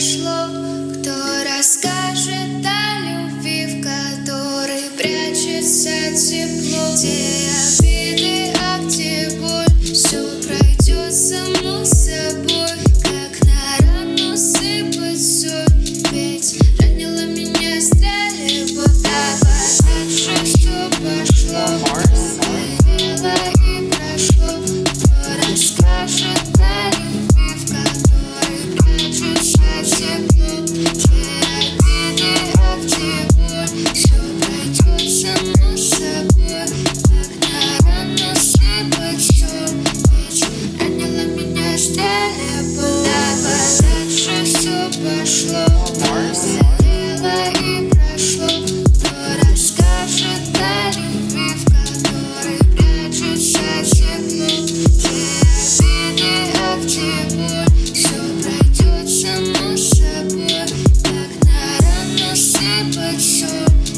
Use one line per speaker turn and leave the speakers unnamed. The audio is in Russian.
прошло, кто расскажет о любви, в которой прячется тепло, где обиды, а где боль, все пройдет само собой. should